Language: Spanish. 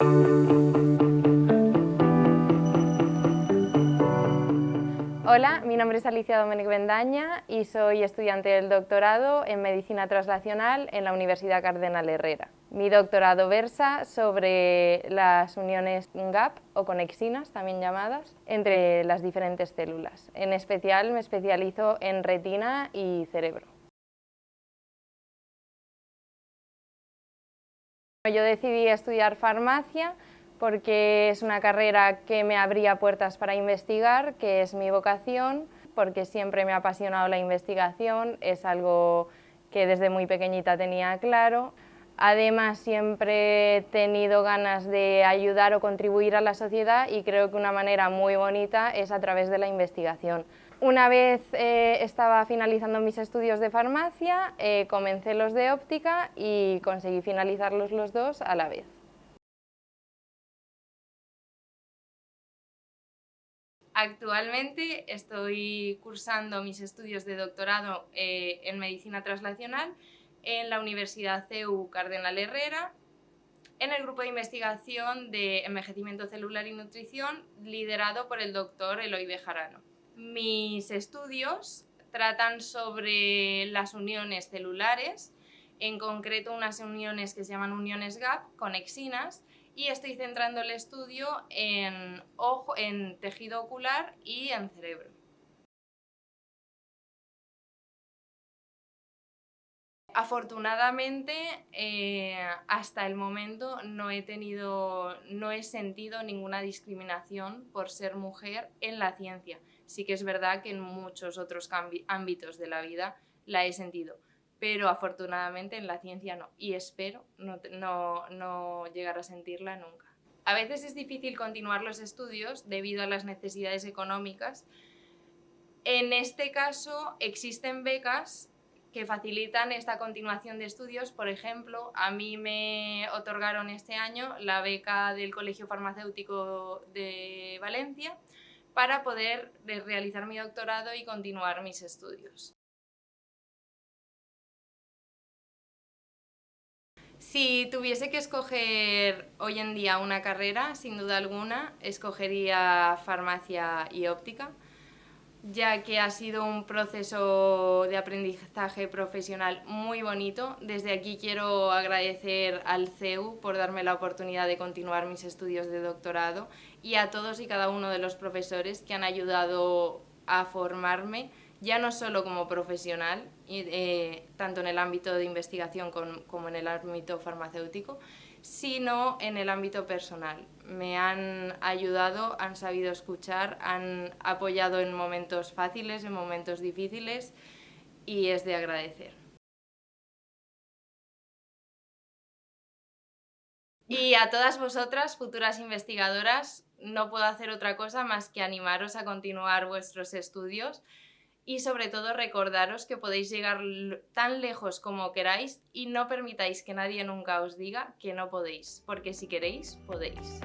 Hola, mi nombre es Alicia Domènech Bendaña y soy estudiante del doctorado en Medicina Translacional en la Universidad Cardenal Herrera. Mi doctorado versa sobre las uniones GAP o conexinas, también llamadas, entre las diferentes células. En especial me especializo en retina y cerebro. Yo decidí estudiar farmacia porque es una carrera que me abría puertas para investigar, que es mi vocación, porque siempre me ha apasionado la investigación, es algo que desde muy pequeñita tenía claro. Además, siempre he tenido ganas de ayudar o contribuir a la sociedad y creo que una manera muy bonita es a través de la investigación. Una vez eh, estaba finalizando mis estudios de farmacia, eh, comencé los de óptica y conseguí finalizarlos los dos a la vez. Actualmente estoy cursando mis estudios de doctorado eh, en Medicina Translacional en la Universidad CEU Cardenal Herrera, en el grupo de investigación de envejecimiento celular y nutrición liderado por el doctor Eloy Bejarano. Mis estudios tratan sobre las uniones celulares, en concreto unas uniones que se llaman uniones GAP, conexinas, y estoy centrando el estudio en, ojo, en tejido ocular y en cerebro. Afortunadamente, eh, hasta el momento no he, tenido, no he sentido ninguna discriminación por ser mujer en la ciencia. Sí que es verdad que en muchos otros ámbitos de la vida la he sentido pero afortunadamente en la ciencia no, y espero no, no, llegar a sentirla nunca. A veces es difícil continuar los estudios debido a las necesidades económicas. En este caso existen becas que facilitan esta continuación de estudios. Por ejemplo, a mí me otorgaron este año la beca del Colegio Farmacéutico de Valencia para poder realizar mi doctorado y continuar mis estudios. Si tuviese que escoger hoy en día una carrera, sin duda alguna, escogería farmacia y óptica, ya que ha sido un proceso de aprendizaje profesional muy bonito. Desde aquí quiero agradecer al CEU por darme la oportunidad de continuar mis estudios de doctorado y a todos y cada uno de los profesores que han ayudado a formarme ya no solo como profesional, eh, tanto en el ámbito de investigación como en el ámbito farmacéutico, sino en el ámbito personal. Me han ayudado, han sabido escuchar, han apoyado en momentos fáciles, en momentos difíciles y es de agradecer. Y a todas vosotras, futuras investigadoras, no puedo hacer otra cosa más que animaros a continuar vuestros estudios y sobre todo recordaros que podéis llegar tan lejos como queráis y no permitáis que nadie nunca os diga que no podéis, porque si queréis, podéis.